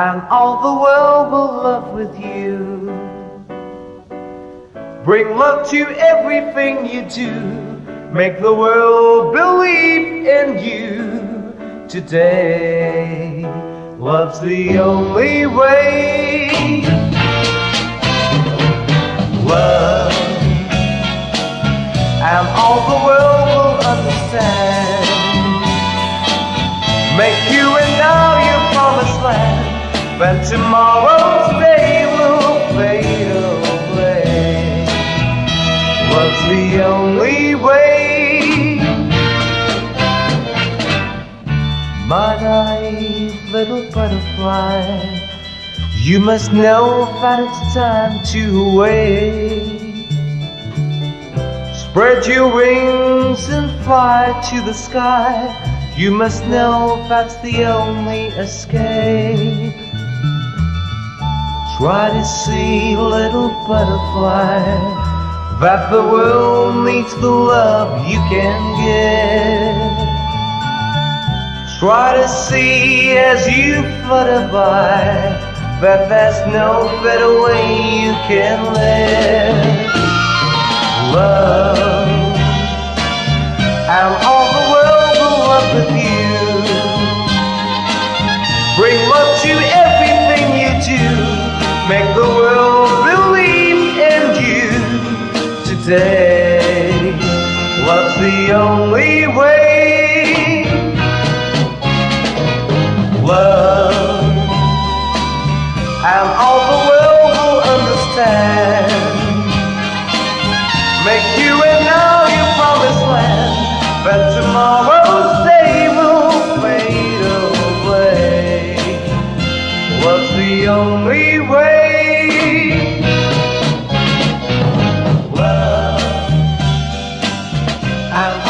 and all the world will love with you. Bring love to everything you do. Make the world believe in you today. Love's the only way. Love, and all the world will understand. Make you and land, when tomorrow's day will fade away. Love's the only way. My naive little butterfly, you must know that it's time to wait. Spread your wings and fly to the sky. You must know that's the only escape. Try to see, little butterfly, that the world needs the love you can give. Try to see as you flutter by that there's no better way you can live. Love, Make the world believe in you today. What's the only way. Love, and all the world will understand. Make you and now your promised land, but tomorrow's day will fade away. What's the only I'll